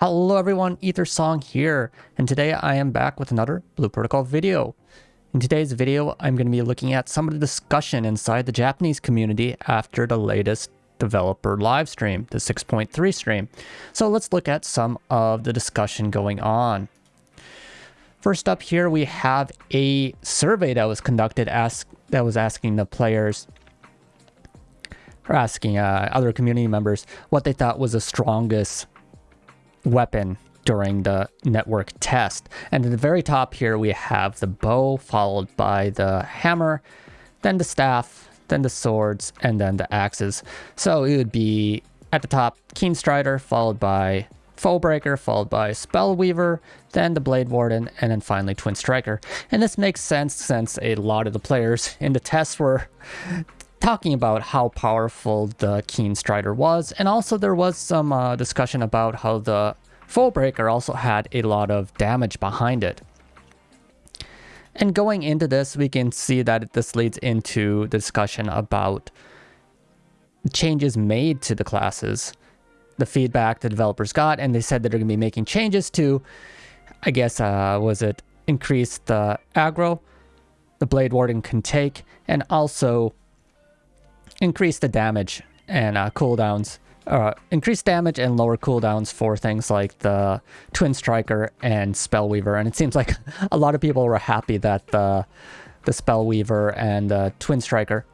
Hello everyone, Ether Song here, and today I am back with another Blue Protocol video. In today's video, I'm going to be looking at some of the discussion inside the Japanese community after the latest developer live stream, the 6.3 stream. So let's look at some of the discussion going on. First up here, we have a survey that was conducted ask, that was asking the players or asking uh, other community members what they thought was the strongest weapon during the network test. And at the very top here, we have the bow, followed by the hammer, then the staff, then the swords, and then the axes. So it would be at the top, Keen Strider, followed by Foebreaker, followed by Spellweaver, then the Blade Warden, and then finally Twin Striker. And this makes sense since a lot of the players in the test were talking about how powerful the Keen Strider was, and also there was some uh, discussion about how the Foebreaker also had a lot of damage behind it. And going into this, we can see that this leads into the discussion about changes made to the classes, the feedback the developers got, and they said that they're going to be making changes to, I guess, uh, was it increase the aggro the Blade Warden can take, and also increase the damage and uh, cooldowns. Uh, increase damage and lower cooldowns for things like the Twin Striker and Spellweaver. And it seems like a lot of people were happy that the, the Spellweaver and uh, Twin Striker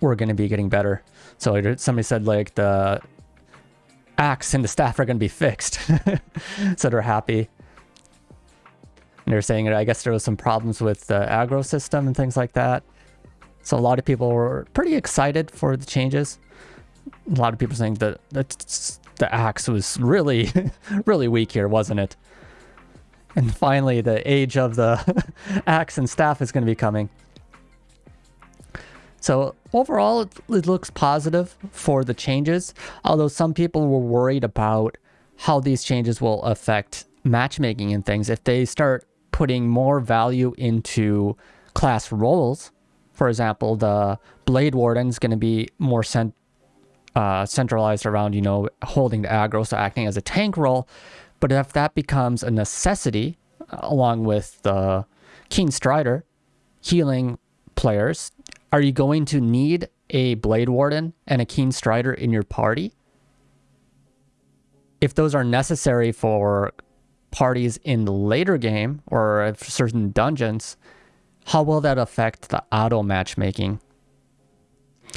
were going to be getting better. So somebody said like the axe and the staff are going to be fixed. so they're happy. And they're saying, I guess there was some problems with the aggro system and things like that. So a lot of people were pretty excited for the changes. A lot of people saying that the axe was really, really weak here, wasn't it? And finally, the age of the axe and staff is going to be coming. So overall, it, it looks positive for the changes, although some people were worried about how these changes will affect matchmaking and things. If they start putting more value into class roles, for example, the Blade Warden is going to be more cent uh, centralized around, you know, holding the aggro, so acting as a tank role. But if that becomes a necessity, along with the Keen Strider, healing players, are you going to need a Blade Warden and a Keen Strider in your party? If those are necessary for parties in the later game or certain dungeons, how will that affect the auto matchmaking?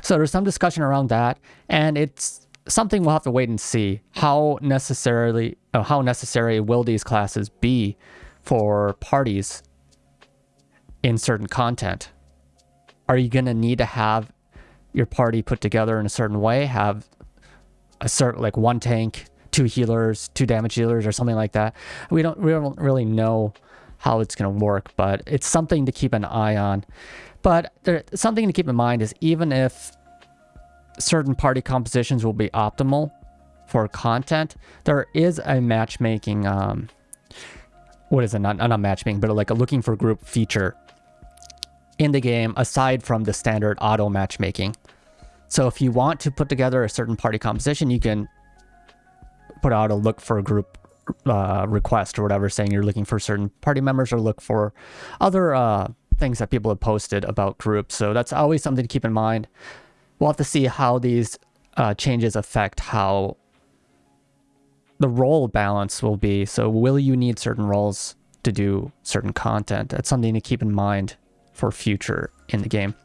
So there's some discussion around that, and it's something we'll have to wait and see. How necessarily, uh, how necessary will these classes be for parties in certain content? Are you gonna need to have your party put together in a certain way? Have a certain like one tank, two healers, two damage dealers, or something like that? We don't we don't really know how it's going to work, but it's something to keep an eye on. But there, something to keep in mind is even if certain party compositions will be optimal for content, there is a matchmaking, um, what is it, not, not matchmaking, but like a looking for group feature in the game aside from the standard auto matchmaking. So if you want to put together a certain party composition, you can put out a look for a group uh, request or whatever saying you're looking for certain party members or look for other uh, things that people have posted about groups. So that's always something to keep in mind. We'll have to see how these uh, changes affect how the role balance will be. So will you need certain roles to do certain content? That's something to keep in mind for future in the game.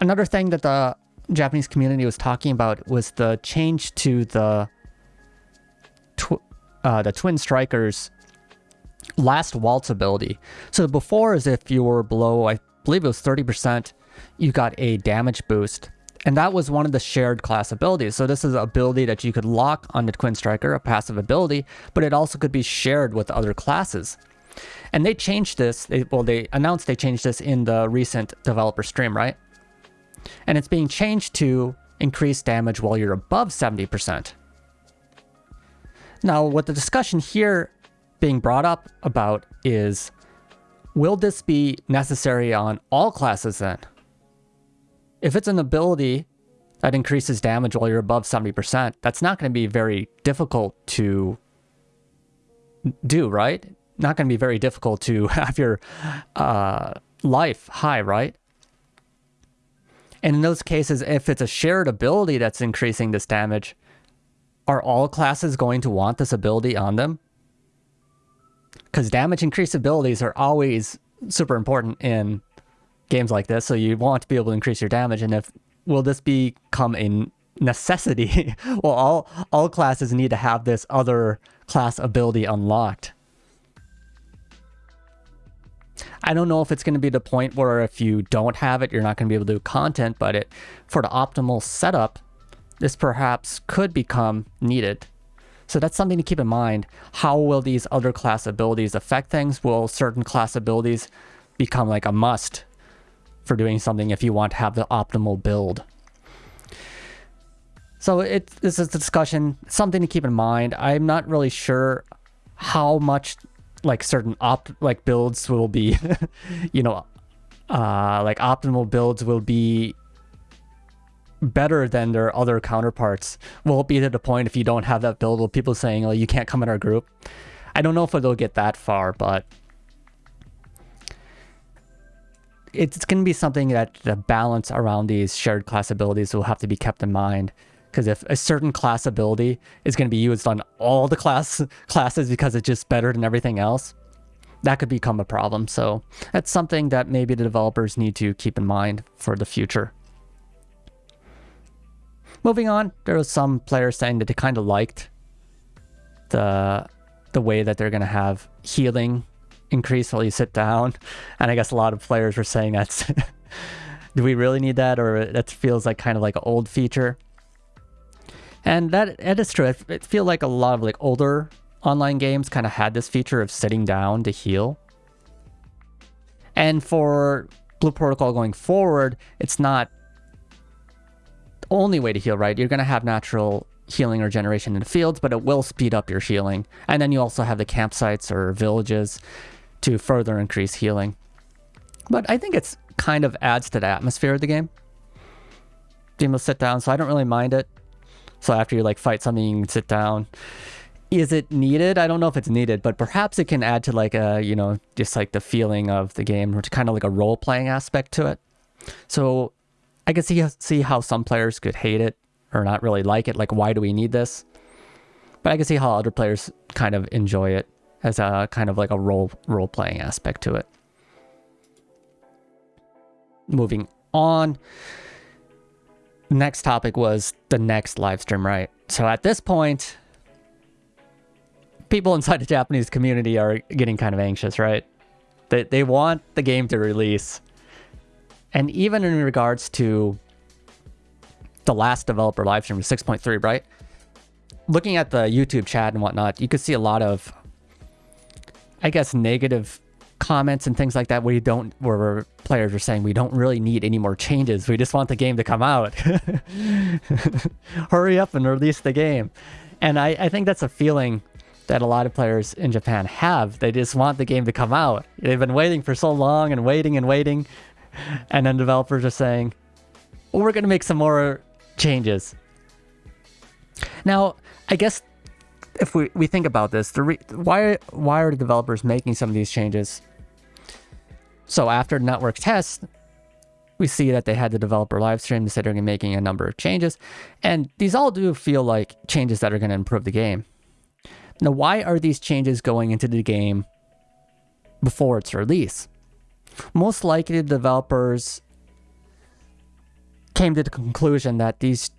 Another thing that the Japanese community was talking about was the change to the uh, the Twin Strikers last waltz ability. So before is if you were below, I believe it was 30%, you got a damage boost. And that was one of the shared class abilities. So this is an ability that you could lock on the Twin Striker, a passive ability, but it also could be shared with other classes. And they changed this, they, well, they announced they changed this in the recent developer stream, right? And it's being changed to increase damage while you're above 70%. Now, what the discussion here being brought up about is, will this be necessary on all classes then? If it's an ability that increases damage while you're above 70%, that's not going to be very difficult to do, right? Not going to be very difficult to have your uh, life high, right? And in those cases, if it's a shared ability that's increasing this damage, are all classes going to want this ability on them? Because damage increase abilities are always super important in games like this. So you want to be able to increase your damage. And if will this become a necessity? well, all all classes need to have this other class ability unlocked. I don't know if it's going to be the point where if you don't have it, you're not going to be able to do content, but it for the optimal setup, this perhaps could become needed. So that's something to keep in mind. How will these other class abilities affect things? Will certain class abilities become like a must for doing something if you want to have the optimal build? So it, this is a discussion, something to keep in mind. I'm not really sure how much like certain opt like builds will be, you know, uh, like optimal builds will be better than their other counterparts. Will be to the point if you don't have that build, with people saying, oh, you can't come in our group? I don't know if it'll get that far, but it's going to be something that the balance around these shared class abilities will have to be kept in mind. Because if a certain class ability is going to be used on all the class classes because it's just better than everything else, that could become a problem. So that's something that maybe the developers need to keep in mind for the future. Moving on, there was some players saying that they kind of liked the the way that they're going to have healing increase while you sit down. And I guess a lot of players were saying that's do we really need that or that feels like kind of like an old feature. And that, that is true. It, it feels like a lot of like older online games kind of had this feature of sitting down to heal. And for Blue Protocol going forward, it's not only way to heal, right? You're going to have natural healing or generation in the fields, but it will speed up your healing. And then you also have the campsites or villages to further increase healing. But I think it's kind of adds to the atmosphere of the game. Able to sit down, so I don't really mind it. So after you like fight something, you can sit down. Is it needed? I don't know if it's needed, but perhaps it can add to like a, you know, just like the feeling of the game or kind of like a role playing aspect to it. So I can see, see how some players could hate it or not really like it. Like, why do we need this? But I can see how other players kind of enjoy it as a kind of like a role role playing aspect to it. Moving on next topic was the next live stream, right? So at this point, people inside the Japanese community are getting kind of anxious, right? They, they want the game to release. And even in regards to the last developer live stream, 6.3, right? Looking at the YouTube chat and whatnot, you could see a lot of, I guess, negative comments and things like that. Where you don't where players are saying we don't really need any more changes. We just want the game to come out. Hurry up and release the game. And I, I think that's a feeling that a lot of players in japan have. They just want the game to come out. They've been waiting for so long and waiting and waiting and then developers are saying well, we're going to make some more changes now i guess if we, we think about this, the re, why why are the developers making some of these changes? So after network test, we see that they had the developer live stream, they making a number of changes, and these all do feel like changes that are going to improve the game. Now, why are these changes going into the game before its release? Most likely, the developers came to the conclusion that these,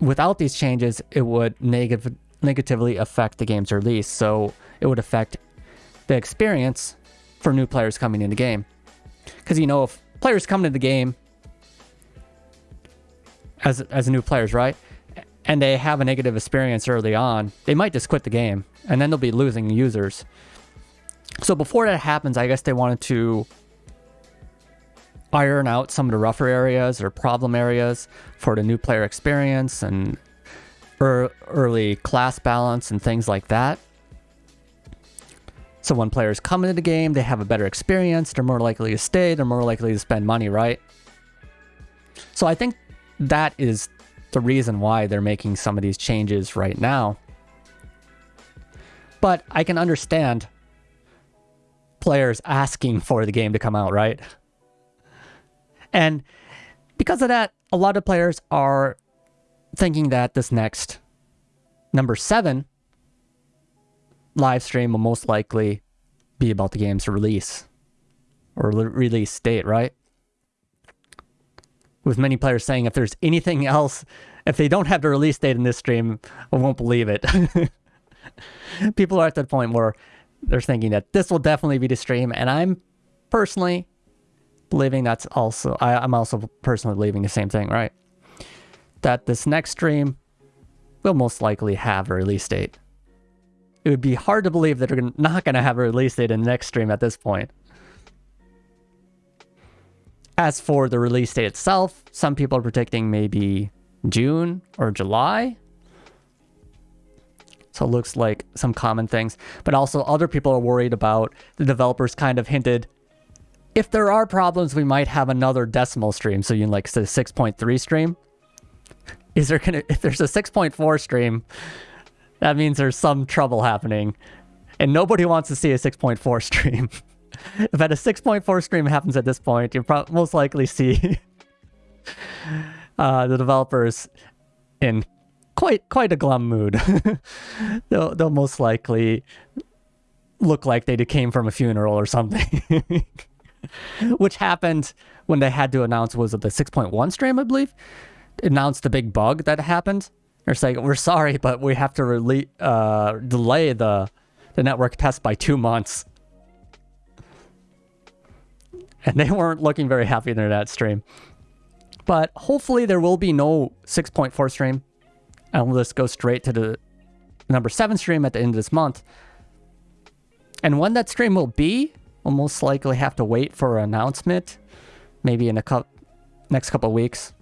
without these changes, it would negative negatively affect the game's release. So it would affect the experience for new players coming in the game. Because, you know, if players come into the game as, as new players, right? And they have a negative experience early on, they might just quit the game and then they'll be losing users. So before that happens, I guess they wanted to iron out some of the rougher areas or problem areas for the new player experience and er, early class balance and things like that. So when players come into the game, they have a better experience, they're more likely to stay, they're more likely to spend money, right? So I think that is the reason why they're making some of these changes right now. But I can understand players asking for the game to come out, right? And because of that, a lot of players are thinking that this next number seven live stream will most likely be about the game's release or release date, right? With many players saying if there's anything else, if they don't have the release date in this stream, I won't believe it. People are at the point where they're thinking that this will definitely be the stream, and I'm personally believing that's also, I, I'm also personally believing the same thing, right? That this next stream will most likely have a release date. It would be hard to believe that they're not going to have a release date in the next stream at this point. As for the release date itself, some people are predicting maybe June or July. So it looks like some common things. But also other people are worried about the developers kind of hinted if there are problems, we might have another decimal stream. So you can like say 6.3 stream. Is there gonna if there's a 6.4 stream, that means there's some trouble happening. And nobody wants to see a 6.4 stream. if at a 6.4 stream happens at this point, you'll most likely see uh, the developers in quite quite a glum mood. they'll, they'll most likely look like they came from a funeral or something. which happened when they had to announce was it the 6.1 stream, I believe, announced the big bug that happened. They're saying we're sorry, but we have to rele- uh, delay the the network test by two months. And they weren't looking very happy in that stream. But hopefully there will be no 6.4 stream. And we'll just go straight to the number 7 stream at the end of this month. And when that stream will be, We'll most likely have to wait for an announcement, maybe in a couple next couple weeks.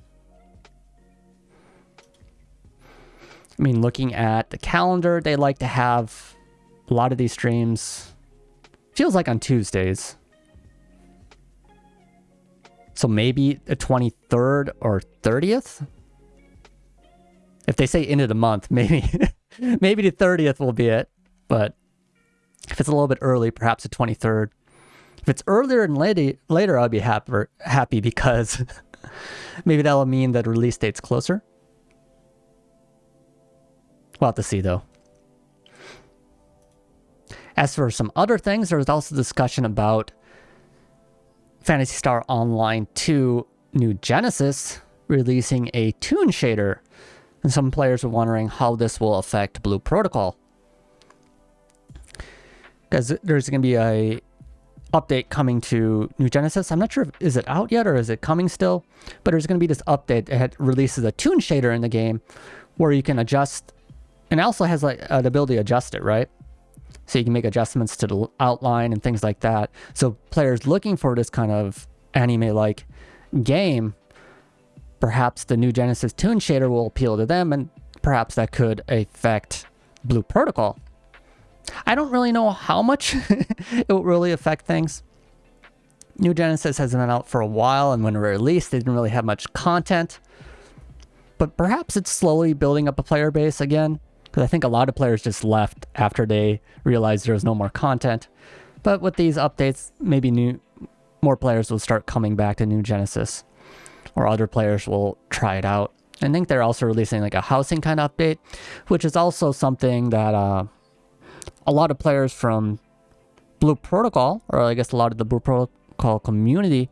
I mean, looking at the calendar, they like to have a lot of these streams. Feels like on Tuesdays. So maybe the 23rd or 30th? If they say end of the month, maybe maybe the 30th will be it. But if it's a little bit early, perhaps the 23rd. If it's earlier and later, later I'll be happy, happy because maybe that'll mean that release date's closer. We'll have to see though. As for some other things, there was also discussion about Phantasy Star Online 2 New Genesis releasing a toon shader. And some players were wondering how this will affect Blue Protocol. Because there's going to be a update coming to New Genesis. I'm not sure if is it out yet or is it coming still, but there's going to be this update that releases a toon shader in the game where you can adjust, and also has like uh, the ability to adjust it, right? So you can make adjustments to the outline and things like that. So players looking for this kind of anime-like game, perhaps the New Genesis toon shader will appeal to them, and perhaps that could affect Blue Protocol. I don't really know how much it will really affect things. New Genesis has been out for a while, and when it released, they didn't really have much content. But perhaps it's slowly building up a player base again, because I think a lot of players just left after they realized there was no more content. But with these updates, maybe new more players will start coming back to New Genesis, or other players will try it out. I think they're also releasing like a housing kind of update, which is also something that uh, a lot of players from Blue Protocol, or I guess a lot of the Blue Protocol community,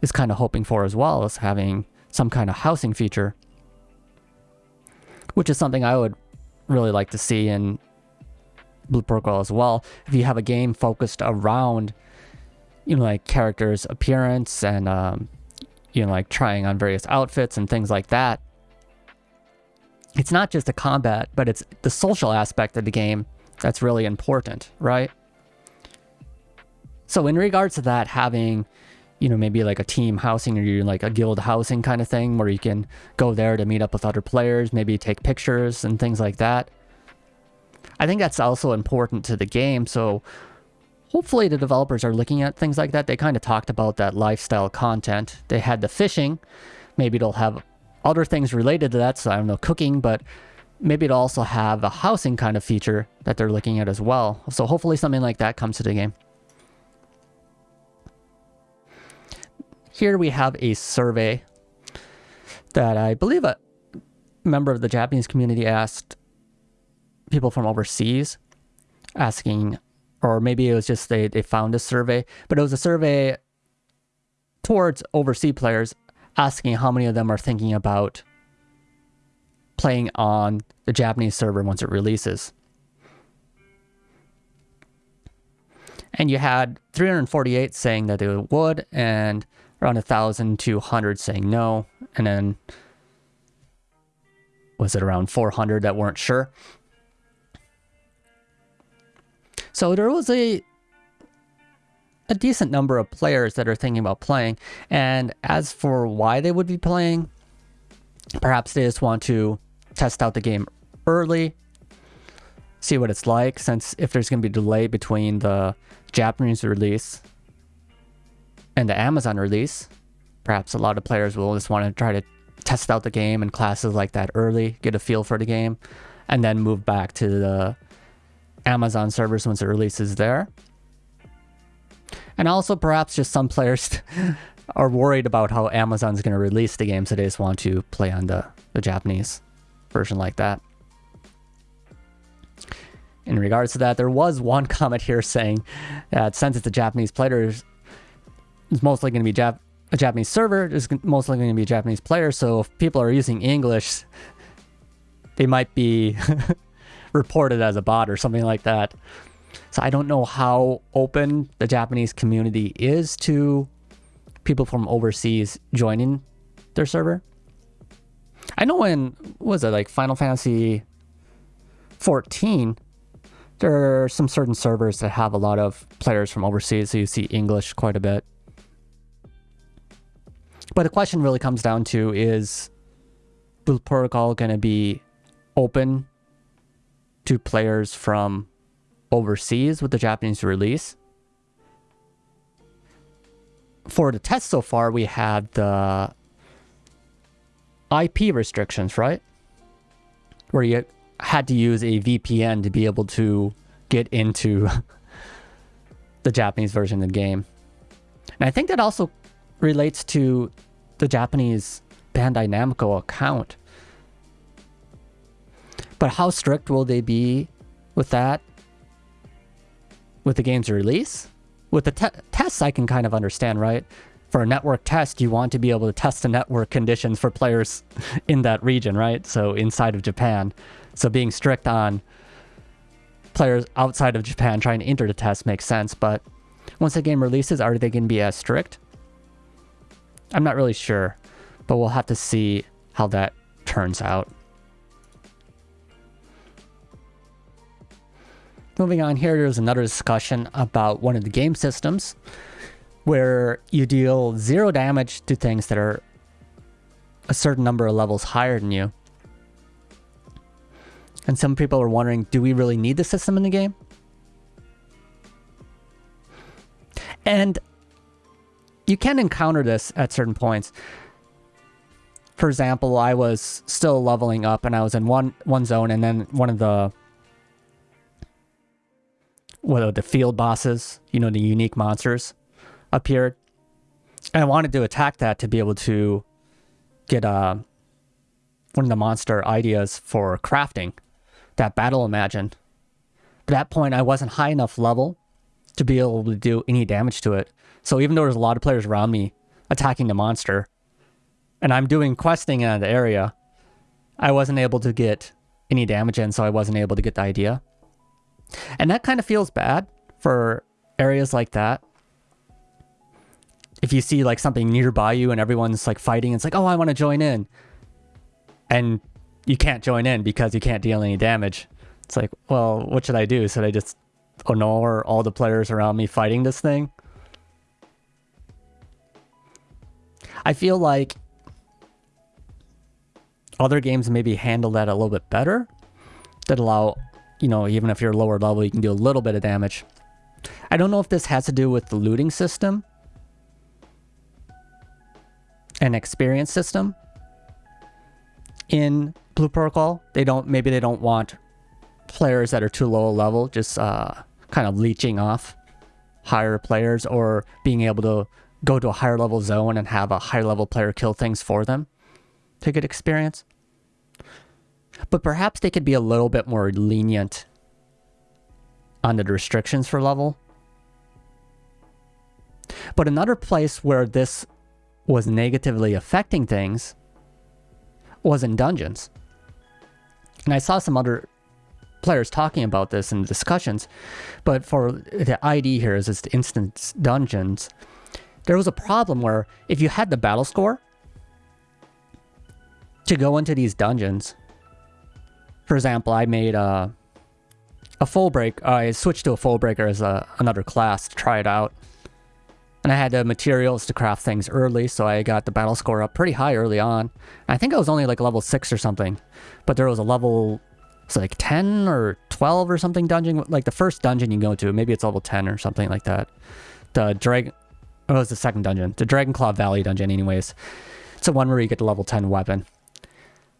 is kind of hoping for as well as having some kind of housing feature. Which is something I would really like to see in Blue Protocol as well. If you have a game focused around, you know, like characters' appearance and, um, you know, like trying on various outfits and things like that. It's not just the combat, but it's the social aspect of the game that's really important, right? So in regards to that, having, you know, maybe like a team housing or you're like a guild housing kind of thing where you can go there to meet up with other players, maybe take pictures and things like that. I think that's also important to the game. So hopefully the developers are looking at things like that. They kind of talked about that lifestyle content. They had the fishing. Maybe they'll have other things related to that. So I don't know, cooking, but maybe it'll also have a housing kind of feature that they're looking at as well. So hopefully something like that comes to the game. Here we have a survey that I believe a member of the Japanese community asked people from overseas asking, or maybe it was just they, they found a survey, but it was a survey towards overseas players asking how many of them are thinking about playing on the Japanese server once it releases. And you had 348 saying that they would, and around 1,200 saying no, and then was it around 400 that weren't sure? So there was a a decent number of players that are thinking about playing. And as for why they would be playing, perhaps they just want to test out the game early, see what it's like, since if there's going to be delay between the Japanese release and the Amazon release, perhaps a lot of players will just want to try to test out the game and classes like that early, get a feel for the game, and then move back to the Amazon servers once it releases there. And also perhaps just some players are worried about how Amazon's going to release the game, so they just want to play on the, the Japanese version like that. In regards to that, there was one comment here saying that since it's a Japanese player, it's mostly going to be Jap a Japanese server, it's mostly going to be a Japanese player, so if people are using English, they might be reported as a bot or something like that. So I don't know how open the Japanese community is to people from overseas joining their server. I know in was it like Final Fantasy 14 there are some certain servers that have a lot of players from overseas, so you see English quite a bit. But the question really comes down to is Blue Protocol going to be open to players from overseas with the Japanese release. For the test so far, we had the IP restrictions, right? Where you had to use a VPN to be able to get into the Japanese version of the game. And I think that also relates to the Japanese Bandai Namco account. But how strict will they be with that? With the game's release? With the te tests, I can kind of understand, right? For a network test, you want to be able to test the network conditions for players in that region, right? So inside of Japan. So being strict on players outside of Japan trying to enter the test makes sense. But once the game releases, are they going to be as strict? I'm not really sure, but we'll have to see how that turns out. Moving on here, there's another discussion about one of the game systems where you deal zero damage to things that are a certain number of levels higher than you. And some people are wondering, do we really need the system in the game? And you can encounter this at certain points. For example, I was still leveling up and I was in one one zone and then one of the are the field bosses, you know, the unique monsters appeared. And I wanted to attack that to be able to get uh, one of the monster ideas for crafting, that battle imagine. At that point, I wasn't high enough level to be able to do any damage to it. So even though there's a lot of players around me attacking the monster, and I'm doing questing in the area, I wasn't able to get any damage in, so I wasn't able to get the idea. And that kind of feels bad for areas like that. If you see like something nearby you and everyone's like fighting, it's like, oh, I want to join in. And you can't join in because you can't deal any damage. It's like, well, what should I do? Should I just ignore all the players around me fighting this thing? I feel like other games maybe handle that a little bit better that allow you know, even if you're lower level, you can do a little bit of damage. I don't know if this has to do with the looting system and experience system in Blue Protocol. They don't, maybe they don't want players that are too low a level just uh, kind of leeching off higher players or being able to go to a higher level zone and have a higher level player kill things for them to get experience. But perhaps they could be a little bit more lenient on the restrictions for level. But another place where this was negatively affecting things was in dungeons. And I saw some other players talking about this in discussions, but for the ID here is this instance dungeons, there was a problem where if you had the battle score to go into these dungeons, for example, I made a, a full break, I switched to a Foebreaker as a, another class to try it out. And I had the materials to craft things early, so I got the battle score up pretty high early on. I think I was only like level 6 or something, but there was a level it's like 10 or 12 or something dungeon. Like the first dungeon you go to, maybe it's level 10 or something like that. The Dragon... Oh, it was the second dungeon. The Dragonclaw Valley dungeon anyways. It's the one where you get the level 10 weapon.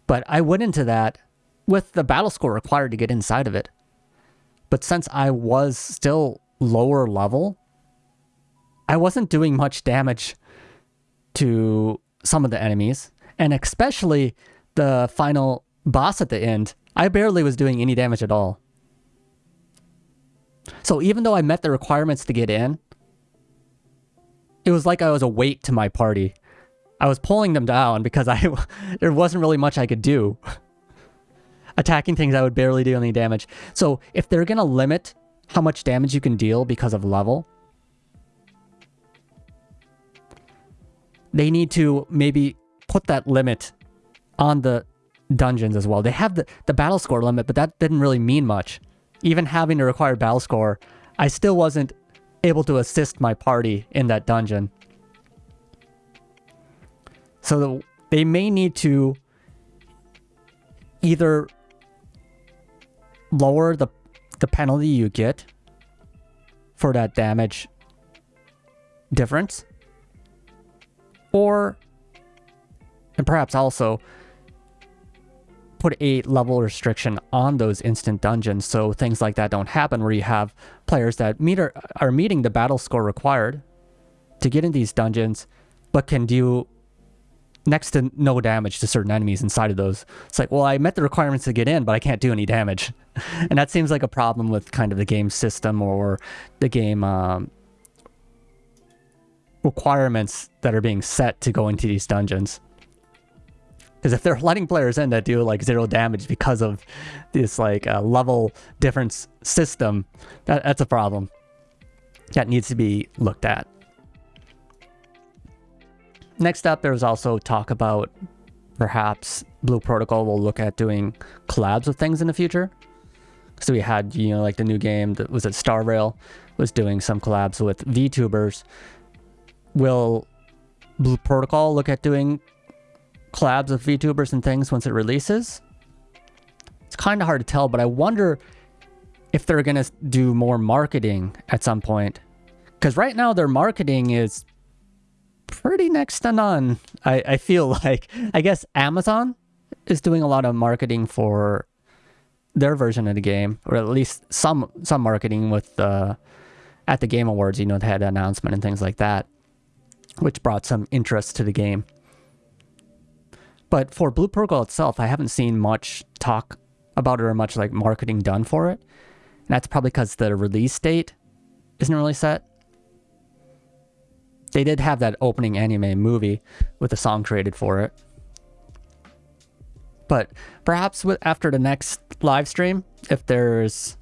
But I went into that with the battle score required to get inside of it. But since I was still lower level, I wasn't doing much damage to some of the enemies. And especially the final boss at the end, I barely was doing any damage at all. So even though I met the requirements to get in, it was like I was a weight to my party. I was pulling them down because I there wasn't really much I could do. Attacking things, I would barely do any damage. So if they're going to limit how much damage you can deal because of level, they need to maybe put that limit on the dungeons as well. They have the, the battle score limit, but that didn't really mean much. Even having the required battle score, I still wasn't able to assist my party in that dungeon. So the, they may need to either lower the, the penalty you get for that damage difference, or, and perhaps also put a level restriction on those instant dungeons so things like that don't happen where you have players that meet are, are meeting the battle score required to get in these dungeons but can do next to no damage to certain enemies inside of those. It's like, well, I met the requirements to get in, but I can't do any damage. and that seems like a problem with kind of the game system or the game um, requirements that are being set to go into these dungeons. Because if they're letting players in that do like zero damage because of this like uh, level difference system, that, that's a problem. That needs to be looked at. Next up, there was also talk about perhaps Blue Protocol will look at doing collabs with things in the future. So we had, you know, like the new game that was at Star Rail was doing some collabs with VTubers. Will Blue Protocol look at doing collabs with VTubers and things once it releases. It's kind of hard to tell, but I wonder if they're going to do more marketing at some point. Because right now their marketing is pretty next to none. I, I feel like, I guess Amazon is doing a lot of marketing for their version of the game, or at least some some marketing with uh, at the Game Awards. You know, they had an announcement and things like that, which brought some interest to the game. But for Blue Protocol itself, I haven't seen much talk about it or much like marketing done for it. And that's probably because the release date isn't really set. They did have that opening anime movie with a song created for it. But perhaps with, after the next live stream, if there's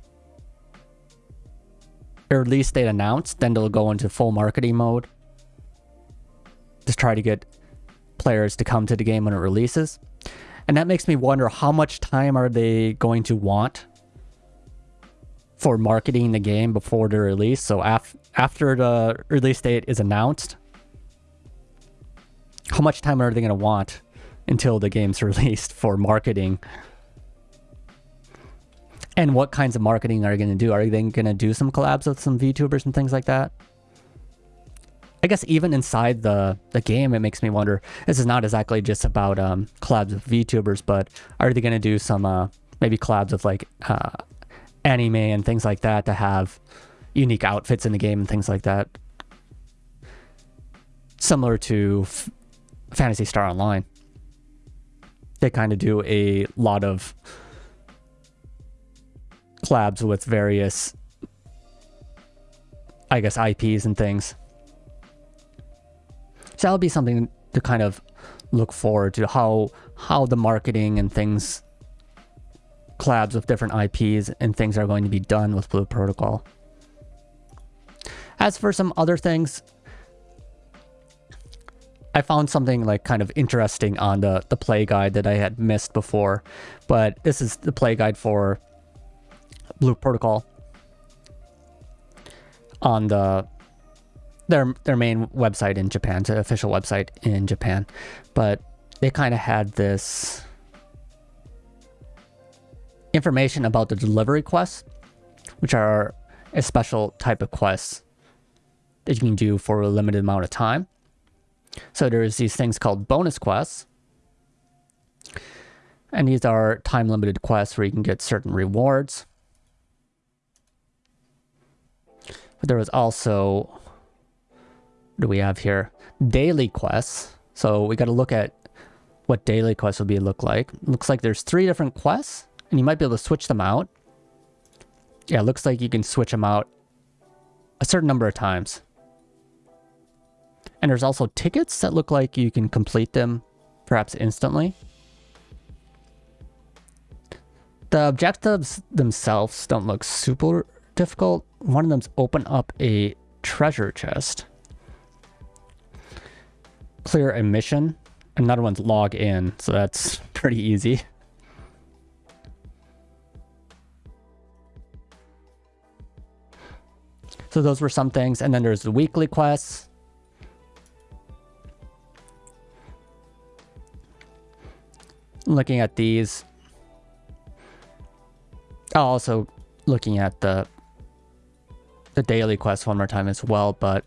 a release date announced, then they'll go into full marketing mode. Just try to get players to come to the game when it releases. And that makes me wonder how much time are they going to want for marketing the game before the release. So af after the release date is announced, how much time are they going to want until the game's released for marketing? And what kinds of marketing are they going to do? Are they going to do some collabs with some VTubers and things like that? I guess even inside the, the game, it makes me wonder, this is not exactly just about um, collabs with VTubers, but are they going to do some uh, maybe collabs with like uh, anime and things like that to have unique outfits in the game and things like that? Similar to F Phantasy Star Online. They kind of do a lot of collabs with various, I guess, IPs and things. So that'll be something to kind of look forward to how how the marketing and things collabs with different IPs and things are going to be done with Blue Protocol. As for some other things, I found something like kind of interesting on the, the play guide that I had missed before, but this is the play guide for Blue Protocol on the their their main website in Japan, the official website in Japan, but they kind of had this information about the delivery quests, which are a special type of quests that you can do for a limited amount of time. So there's these things called bonus quests. And these are time limited quests where you can get certain rewards. But there was also, do we have here? Daily quests. So we got to look at what daily quests will be look like. Looks like there's three different quests, and you might be able to switch them out. Yeah, looks like you can switch them out a certain number of times. And there's also tickets that look like you can complete them perhaps instantly. The objectives themselves don't look super difficult. One of them's open up a treasure chest. Clear a mission. Another one's log in, so that's pretty easy. So those were some things. And then there's the weekly quests. Looking at these. Also looking at the the daily quest one more time as well, but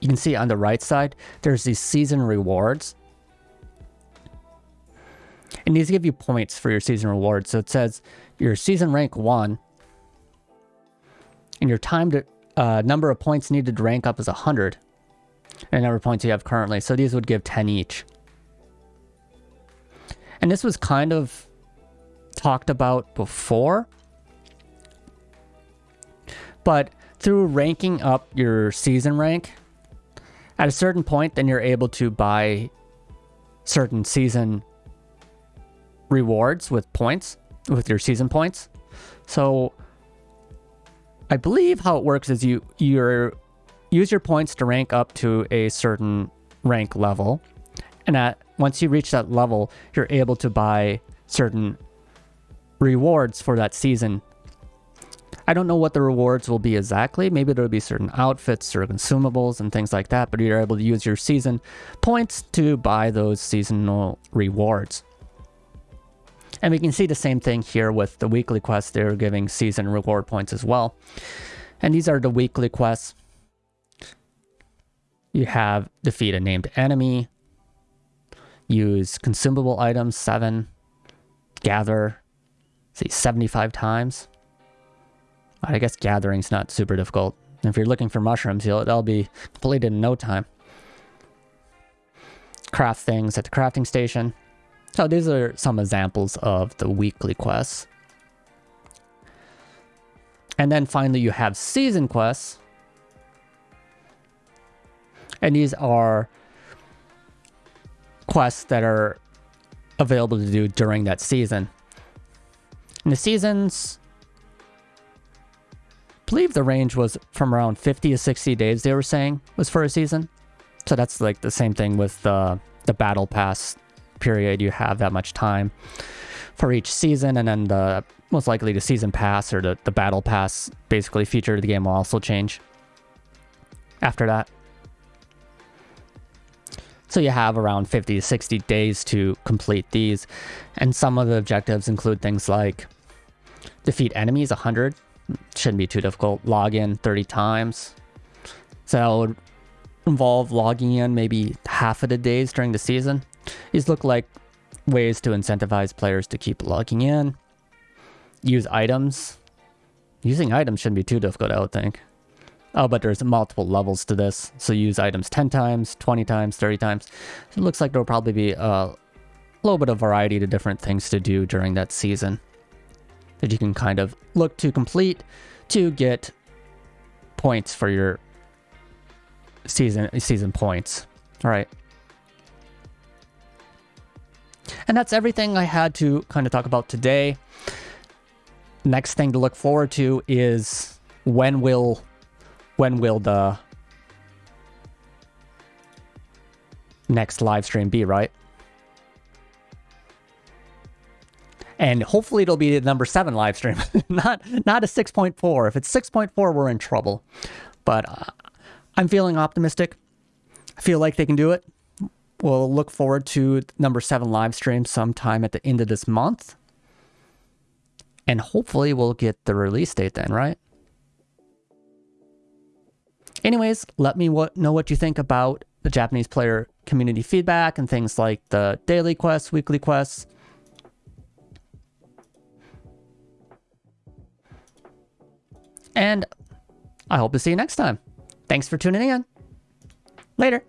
you can see on the right side, there's these season rewards. And these give you points for your season rewards. So it says your season rank 1 and your time to uh, number of points needed to rank up is 100. And number of points you have currently. So these would give 10 each. And this was kind of talked about before. But through ranking up your season rank, at a certain point, then you're able to buy certain season rewards with points, with your season points. So I believe how it works is you you use your points to rank up to a certain rank level. And at once you reach that level, you're able to buy certain rewards for that season I don't know what the rewards will be exactly. Maybe there'll be certain outfits or consumables and things like that, but you're able to use your season points to buy those seasonal rewards. And we can see the same thing here with the weekly quests. They're giving season reward points as well. And these are the weekly quests. You have defeat a named enemy, use consumable items, seven, gather, see, 75 times. I guess gathering's not super difficult. If you're looking for mushrooms, you'll, they'll be completed in no time. Craft things at the crafting station. So these are some examples of the weekly quests. And then finally you have season quests. And these are quests that are available to do during that season. And the seasons believe the range was from around 50 to 60 days they were saying was for a season. So that's like the same thing with the, the battle pass period. You have that much time for each season and then the most likely the season pass or the, the battle pass basically feature of the game will also change after that. So you have around 50 to 60 days to complete these. And some of the objectives include things like defeat enemies 100 Shouldn't be too difficult. Log in 30 times. So that would involve logging in maybe half of the days during the season. These look like ways to incentivize players to keep logging in. Use items. Using items shouldn't be too difficult, I would think. Oh, but there's multiple levels to this. So use items 10 times, 20 times, 30 times. So it looks like there'll probably be a little bit of variety to different things to do during that season that you can kind of look to complete to get points for your season season points. All right. And that's everything I had to kind of talk about today. Next thing to look forward to is when will when will the next live stream be, right? And hopefully it'll be the number 7 live stream, not not a 6.4. If it's 6.4, we're in trouble. But uh, I'm feeling optimistic. I feel like they can do it. We'll look forward to number 7 live stream sometime at the end of this month. And hopefully we'll get the release date then, right? Anyways, let me know what you think about the Japanese player community feedback and things like the daily quests, weekly quests. And I hope to see you next time. Thanks for tuning in. Later.